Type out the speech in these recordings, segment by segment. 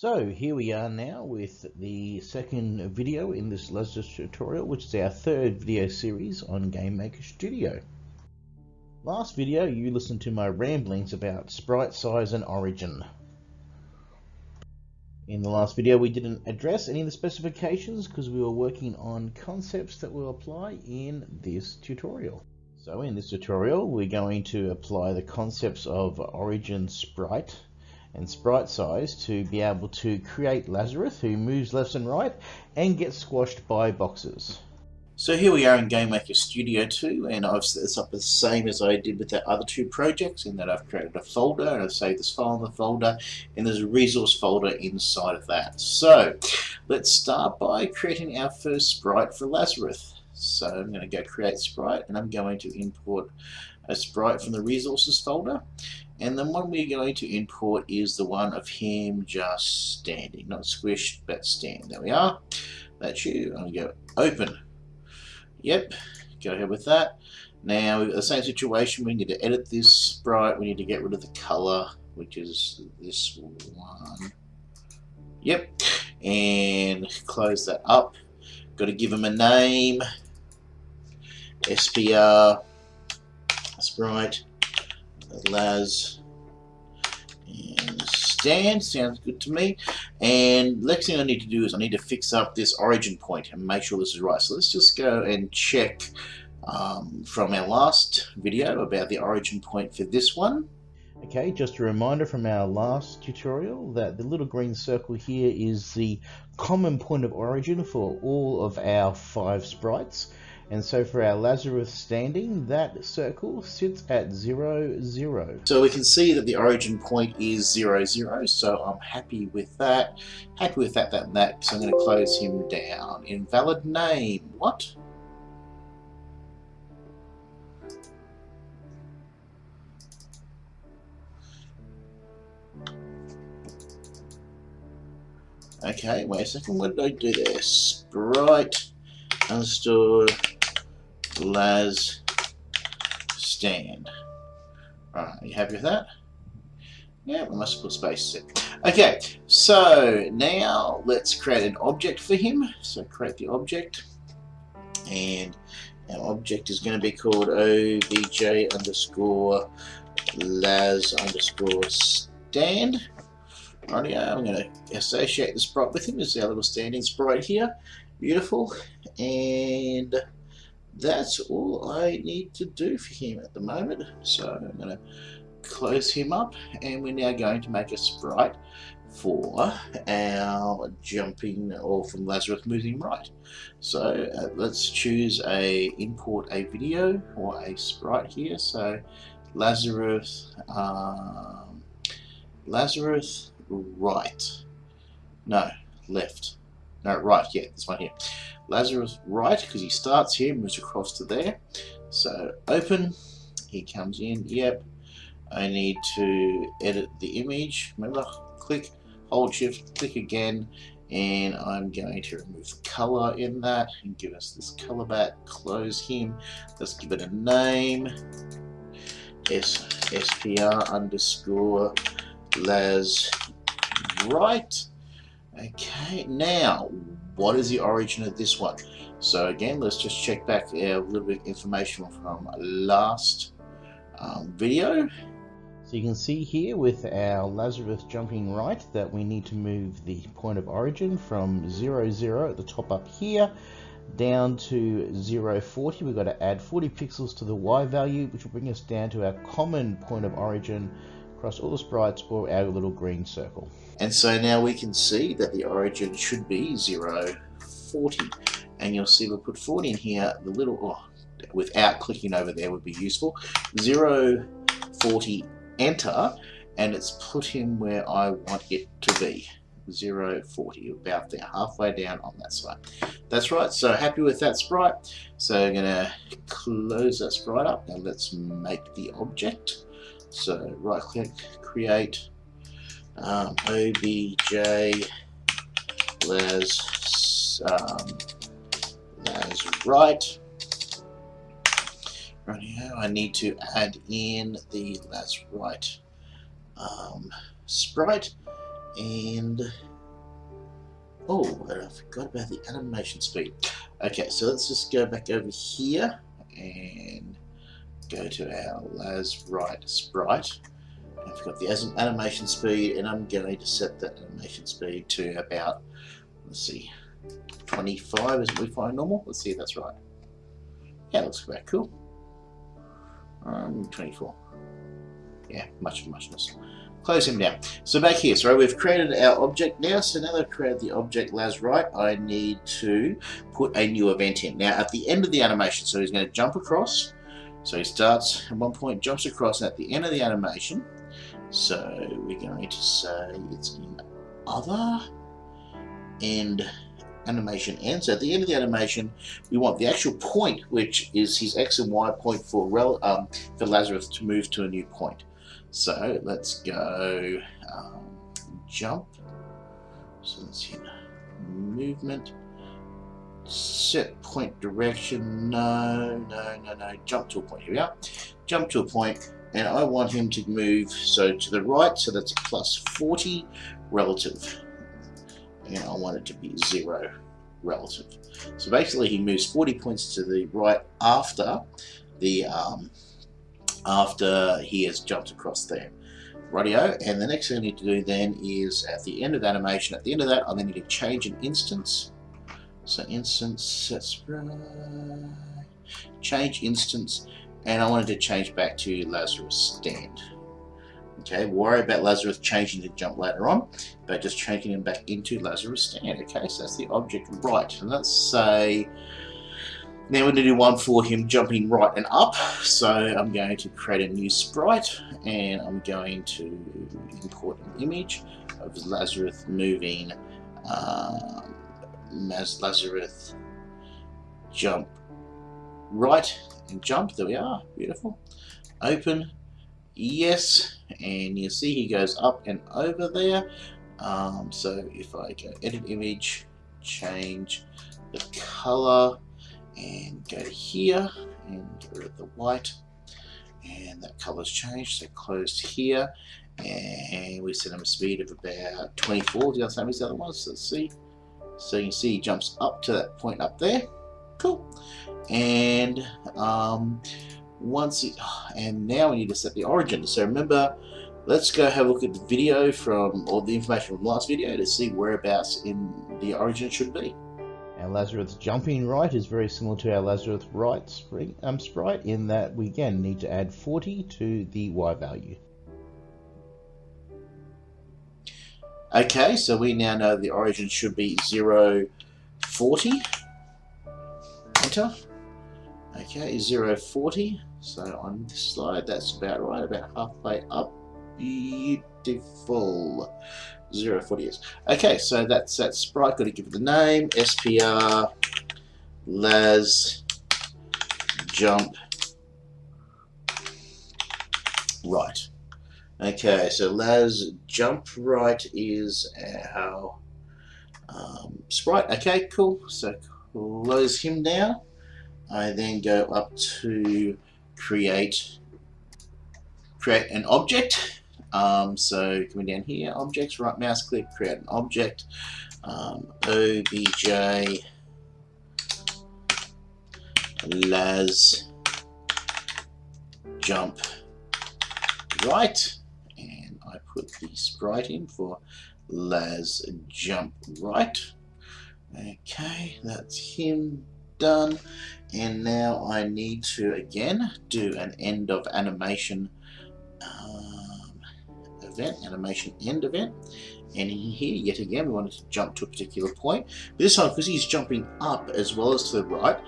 So here we are now with the second video in this Lazarus tutorial, which is our third video series on GameMaker Studio. Last video you listened to my ramblings about sprite size and origin. In the last video we didn't address any of the specifications because we were working on concepts that will apply in this tutorial. So in this tutorial we're going to apply the concepts of origin sprite and sprite size to be able to create Lazarus who moves left and right and gets squashed by boxes. So here we are in GameMaker Studio 2 and I've set this up the same as I did with the other two projects in that I've created a folder and I've saved this file in the folder and there's a resource folder inside of that. So let's start by creating our first sprite for Lazarus. So I'm going to go create sprite and I'm going to import a sprite from the resources folder and the one we're going to import is the one of him just standing. Not squished but stand. There we are. That's you. I'm going to go open. Yep. Go ahead with that. Now we've got the same situation. We need to edit this sprite. We need to get rid of the color which is this one. Yep. And close that up. Got to give him a name. SPR Sprite, Laz, and stand. Sounds good to me. And next thing I need to do is I need to fix up this origin point and make sure this is right. So let's just go and check um, from our last video about the origin point for this one. Okay, just a reminder from our last tutorial that the little green circle here is the common point of origin for all of our five sprites. And so for our Lazarus standing, that circle sits at 0, 0. So we can see that the origin point is 0, 0, so I'm happy with that. Happy with that, that, and that, so I'm going to close him down. Invalid name. What? Okay, wait a second, what did I do there? Sprite understood Laz stand. Alright, you happy with that? Yeah, we must put spaces in. Okay, so now let's create an object for him. So create the object. And our object is going to be called obj underscore Laz underscore stand. Rightio, I'm going to associate the sprite with him. This is our little standing sprite here. Beautiful. And that's all I need to do for him at the moment. So I'm going to close him up and we're now going to make a sprite for our jumping or from Lazarus moving right. So uh, let's choose a import a video or a sprite here. So Lazarus um, Lazarus right. No, left. No, right, yeah, this one here. Lazarus right, because he starts here, moves across to there. So open, he comes in, yep. I need to edit the image. Remember, click, hold shift, click again, and I'm going to remove color in that and give us this color back, close him. Let's give it a name. S SPR underscore Laz right. Okay, now what is the origin of this one? So again, let's just check back a little bit information from last um, video. So you can see here with our Lazarus jumping right that we need to move the point of origin from 0, 0 at the top up here down to 0, 40. We've got to add 40 pixels to the Y value, which will bring us down to our common point of origin across all the sprites or our little green circle. And so now we can see that the origin should be 0, 40. And you'll see we'll put 40 in here, the little, oh, without clicking over there would be useful. 0, 40, enter, and it's put him where I want it to be. 0, 40, about there, halfway down on that side. That's right, so happy with that sprite. So I'm to close that sprite up and let's make the object. So right click, create, um, obj Laz, um, Laz right. Right here, I need to add in the Laz right um, sprite And oh, I forgot about the animation speed. Okay, so let's just go back over here and go to our Lazrite sprite. I've got the animation speed, and I'm going to set that animation speed to about, let's see, 25 is what we find normal. Let's see if that's right. Yeah, looks about cool. Um, 24. Yeah, much muchness. Close him down. So back here, so we've created our object now. So now that I've created the object Lazrite, I need to put a new event in. Now at the end of the animation, so he's going to jump across. So he starts at one point, jumps across, and at the end of the animation, so we're going to say it's in other and animation ends. At the end of the animation, we want the actual point, which is his x and y point for, rel um, for Lazarus to move to a new point. So let's go um, jump. So let's hit movement. Set point direction. No, no, no, no. Jump to a point. Here we are. Jump to a. And I want him to move so to the right. So that's plus 40 relative. And I want it to be zero relative. So basically he moves 40 points to the right after the um, after he has jumped across there. Radio, and the next thing I need to do then is at the end of animation, at the end of that, I then need to change an instance. So instance, that's right. Change instance, and I wanted to change back to Lazarus stand. Okay, worry about Lazarus changing to jump later on, but just changing him back into Lazarus stand. Okay, so that's the object right. And let's say now we're going to do one for him jumping right and up. So I'm going to create a new sprite and I'm going to import an image of Lazarus moving um, as Lazarus jump right and jump. There we are. Beautiful. Open. Yes. And you see he goes up and over there. Um, so if I go edit image, change the color and go here and get rid of the white and that color's changed so closed here and we set him a speed of about 24 the same as the other ones so let's see so you can see he jumps up to that point up there. Cool. And um, once it, and now we need to set the origin. So remember let's go have a look at the video from or the information from the last video to see whereabouts in the origin should be. Our Lazarus jumping right is very similar to our Lazarus right spring, um, sprite in that we again need to add 40 to the Y value. Okay, so we now know the origin should be 0, 40. Enter. Okay, 0, 40. So on this slide, that's about right, about halfway up. Beautiful. 0 40 years. Okay, so that's that sprite. Got to give it the name. SPR Laz Jump Right. Okay, so Laz Jump Right is our um, sprite. Okay, cool. So close him down. I then go up to create create an object um, so coming down here, objects, right mouse click, create an object, um, obj Laz jump right, put the sprite in for Laz jump right. Okay, that's him done. And now I need to again do an end of animation um, event, animation end event. And in here, yet again, we wanted to jump to a particular point. But this time, because he's jumping up as well as to the right,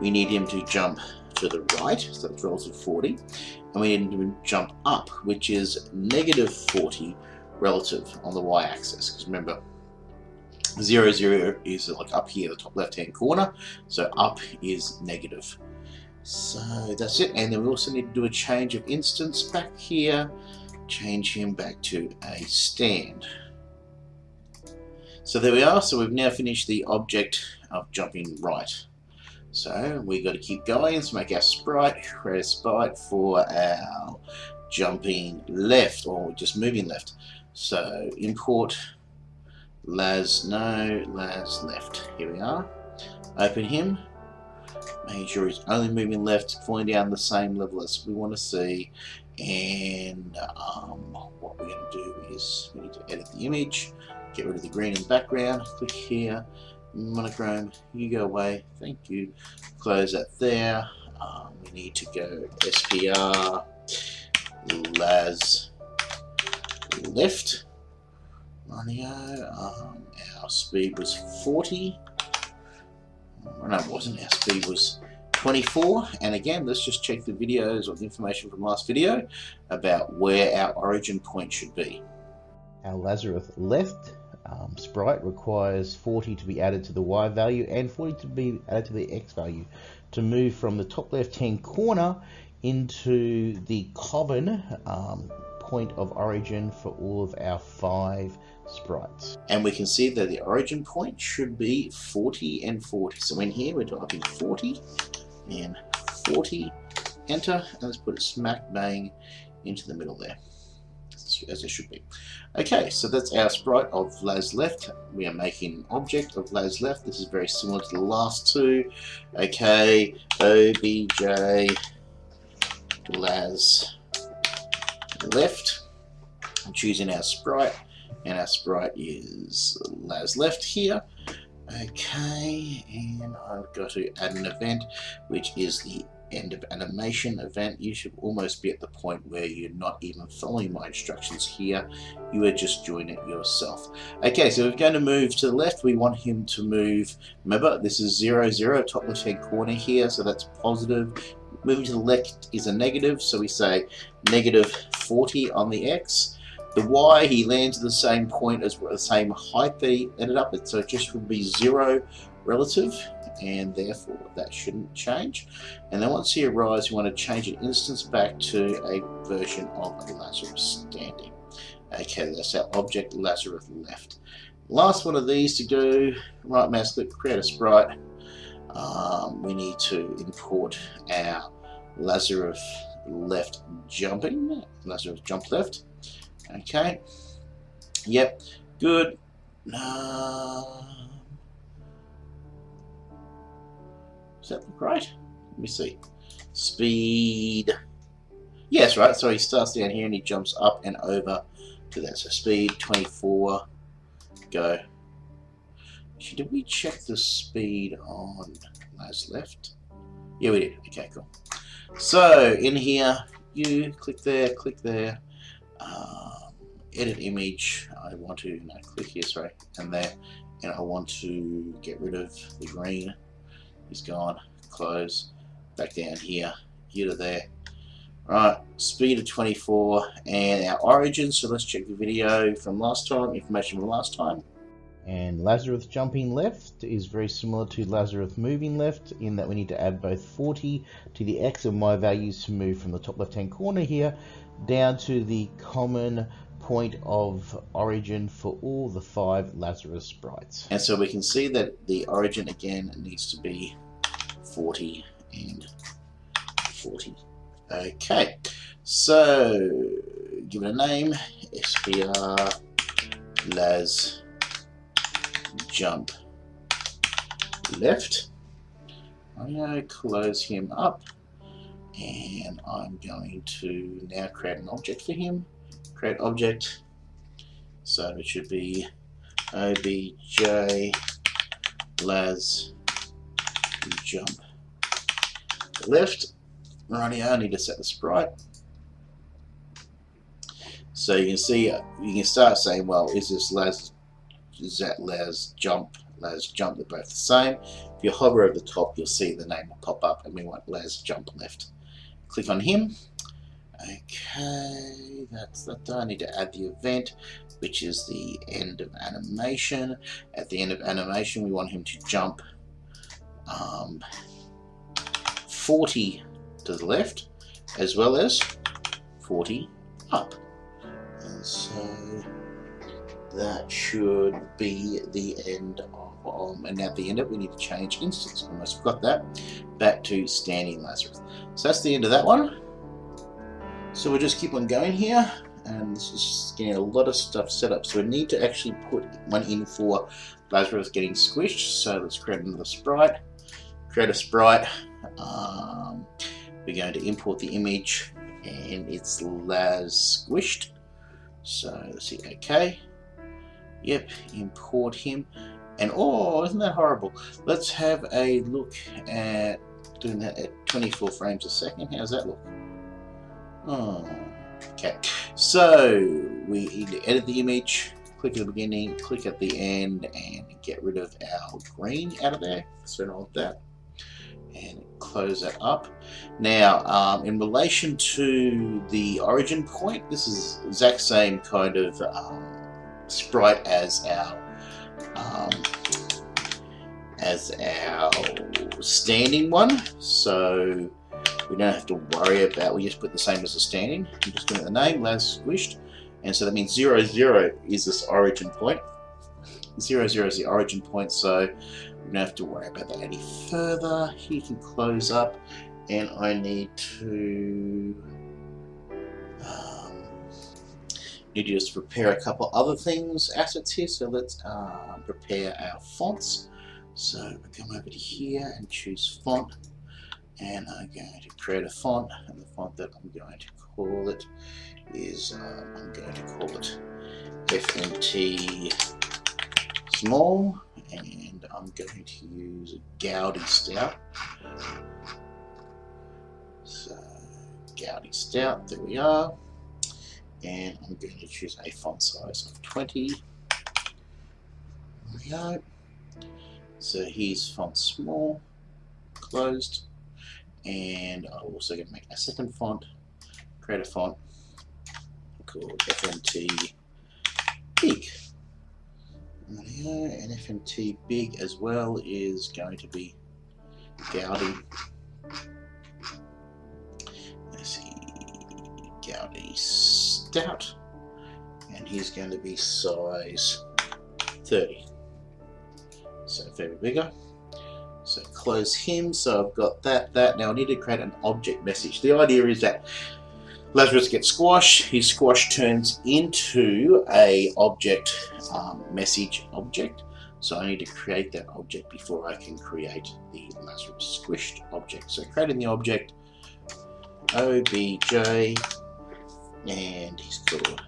we need him to jump to the right, so it's relative 40. And we need to jump up, which is negative 40 relative on the y-axis. Because remember, 0, 0 is like up here, the top left-hand corner. So up is negative. So that's it. And then we also need to do a change of instance back here change him back to a stand. So there we are. So we've now finished the object of jumping right. So we got to keep going. Let's make our sprite, create a sprite for our jumping left or just moving left. So import Laz no, Laz left. Here we are. Open him. Making sure he's only moving left, falling down the same level as we want to see. And um, what we're going to do is we need to edit the image, get rid of the green in the background, click here, monochrome, you go away, thank you. Close that there. Um, we need to go SPR, Laz left Radio. Um, our speed was 40. No, it wasn't. Our speed was 24. And again, let's just check the videos or the information from last video about where our origin point should be. Our Lazarus left um, sprite requires 40 to be added to the Y value and 40 to be added to the X value to move from the top left hand corner into the common um, point of origin for all of our five sprites. And we can see that the origin point should be 40 and 40. So in here we're typing 40 and 40, enter, and let's put it smack bang into the middle there, as it should be. Okay, so that's our sprite of Laz left. We are making an object of Laz left. This is very similar to the last two. Okay, OBJ Laz left. I'm choosing our sprite and our sprite is Laz left here. Okay, and I've got to add an event, which is the end of animation event. You should almost be at the point where you're not even following my instructions here. You are just doing it yourself. Okay, so we're going to move to the left. We want him to move. Remember, this is 0, 0, top left hand corner here, so that's positive. Moving to the left is a negative, so we say negative 40 on the X. The Y, he lands at the same point as the same height that he ended up at, so it just would be zero relative, and therefore that shouldn't change. And then once he arrives, you want to change an instance back to a version of Lazarus standing. Okay, that's our object Lazarus left. Last one of these to do, right mouse click, create a sprite. Um, we need to import our Lazarus left jumping, Lazarus jump left. Okay. Yep. Good. Uh, that look right? Let me see. Speed. Yes, right. So he starts down here and he jumps up and over to that. So speed 24. Go. Actually, did we check the speed on last left? Yeah, we did. Okay, cool. So in here, you click there, click there. Uh, edit image, I want to no, click here, sorry, and there, and I want to get rid of the green. He's gone. Close. Back down here, here to there. Right, speed of 24 and our origin. So let's check the video from last time, information from last time. And Lazarus jumping left is very similar to Lazarus moving left in that we need to add both 40 to the X and Y values to move from the top left hand corner here down to the common point of origin for all the five Lazarus sprites. And so we can see that the origin again needs to be 40 and 40. Okay, so give it a name, SPR Laz jump left. I'm going to close him up and I'm going to now create an object for him create object. So it should be obj Laz jump left. Righty, I need to set the sprite. So you can see, uh, you can start saying, well, is this Laz, is that Laz jump, Laz jump, they're both the same. If you hover over the top, you'll see the name will pop up, and we want Laz jump left. Click on him, Okay, that's that done. I need to add the event, which is the end of animation. At the end of animation, we want him to jump um, 40 to the left, as well as 40 up. And so that should be the end of, um, and at the end of it, we need to change instance. Almost forgot that. Back to standing Lazarus. So that's the end of that one. So we'll just keep on going here. and this is getting a lot of stuff set up. So we need to actually put one in for Lazarus getting squished. So let's create another sprite. Create a sprite. Um, we're going to import the image and it's Laz squished. So let's see, okay. Yep, import him. And oh, isn't that horrible? Let's have a look at doing that at 24 frames a second. How's that look? Oh, okay. So we need to edit the image, click at the beginning, click at the end, and get rid of our green out of there. So want that. And close that up. Now, um, in relation to the origin point, this is exact same kind of um, sprite as our um, as our standing one. So we don't have to worry about, we just put the same as the standing. I'm just doing the name, Laz Squished. And so that means 0, 0 is this origin point. 0, 0 is the origin point, so we don't have to worry about that any further. He can close up, and I need to um, need to just prepare a couple other things, assets here. So let's uh, prepare our fonts. So we come over to here and choose font and I'm going to create a font and the font that I'm going to call it is uh, I'm going to call it FNT small and I'm going to use Goudy Stout. So Goudy Stout there we are. And I'm going to choose a font size of 20 there we go. So here's font small closed and I'm also going to make a second font, create a font called FNT Big. And FNT Big as well is going to be Goudy. Let's see, Goudy Stout, and he's going to be size 30. So very bigger. Close him. So I've got that, that. Now I need to create an object message. The idea is that Lazarus gets squashed. His squash turns into a object um, message object. So I need to create that object before I can create the Lazarus squished object. So creating the object obj and he's called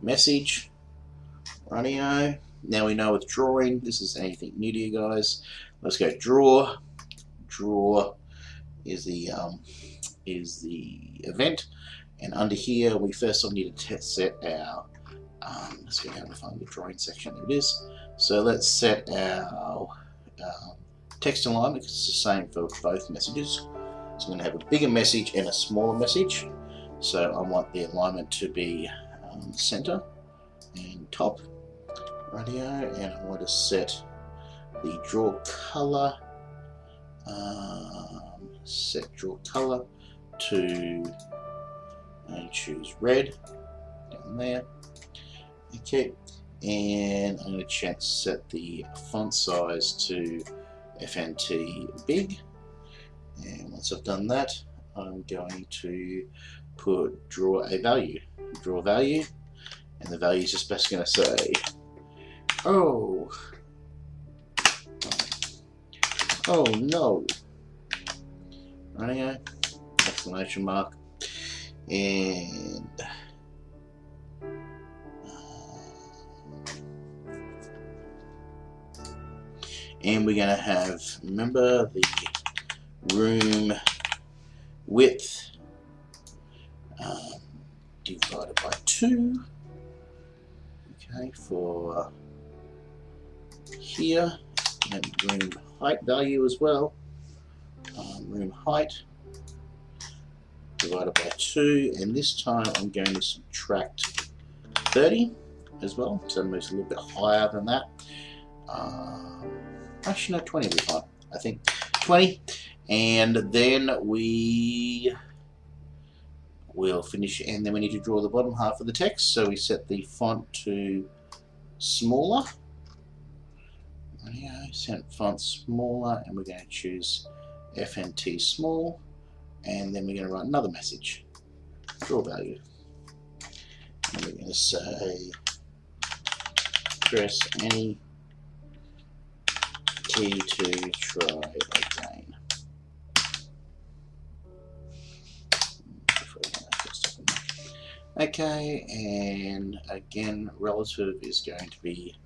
message runio. Now we know with drawing, this is anything new to you guys. Let's go draw. Draw is the um, is the event, and under here we first all need to set our. Um, let's go down to find the drawing section. There it is. So let's set our um, text alignment because it's the same for both messages. So I'm going to have a bigger message and a smaller message. So I want the alignment to be um, center and top radio, and I want to set the draw color um, set draw color to and choose red down there. Okay and I'm going to set the font size to FNT big. And once I've done that I'm going to put draw a value. Draw value and the value is just best going to say oh Oh no! Running exclamation mark. And and we're to have remember the room width um, divided by 2 okay for here and room height value as well. Um, room height divided by 2 and this time I'm going to subtract 30 as well so it moves a little bit higher than that. Um, actually no 20 will be fine I think. 20 and then we will finish and then we need to draw the bottom half of the text. So we set the font to smaller set font smaller, and we're going to choose FNT small, and then we're going to write another message, draw value. and we're going to say press any key to try again. Okay, and again, relative is going to be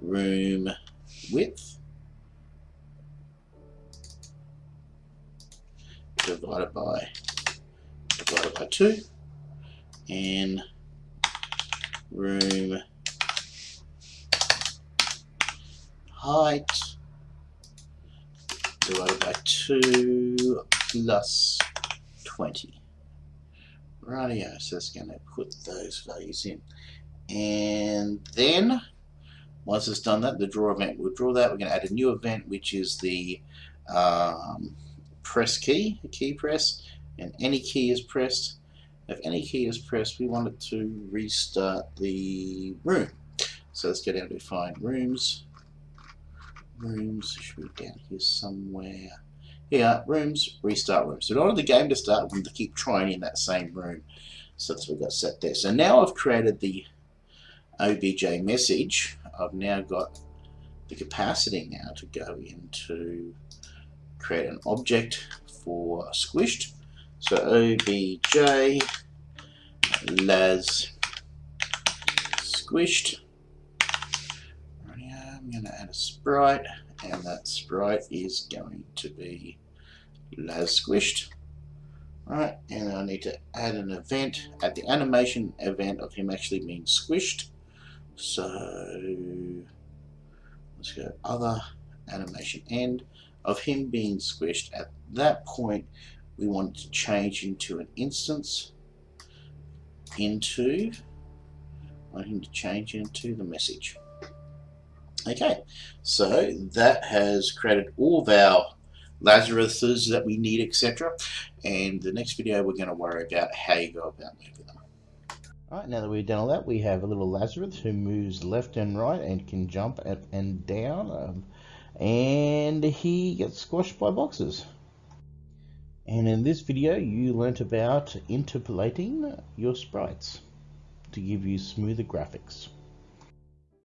room width divided by divided by 2 and room height divided by 2 plus 20. Radio, so it's going to put those values in. And then, once it's done that, the draw event, we'll draw that. We're going to add a new event, which is the um, press key, a key press, and any key is pressed. If any key is pressed, we want it to restart the room. So let's go down to find rooms. Rooms should be down here somewhere. Here, rooms, restart room. So in order the game to start, we need to keep trying in that same room. So that's what we've got set there. So now I've created the OBJ message. I've now got the capacity now to go into create an object for squished. So obj Laz squished. I'm going to add a sprite, and that sprite is going to be Laz squished. Right, and I need to add an event, add the animation event of him actually being squished. So let's go other animation end of him being squished. At that point, we want to change into an instance into, I want him to change into the message. Okay, so that has created all of our Lazaruses that we need, etc. And the next video, we're going to worry about how you go about moving them. Alright, now that we've done all that, we have a little Lazarus who moves left and right and can jump up and down. Um, and he gets squashed by boxes. And in this video you learnt about interpolating your sprites to give you smoother graphics.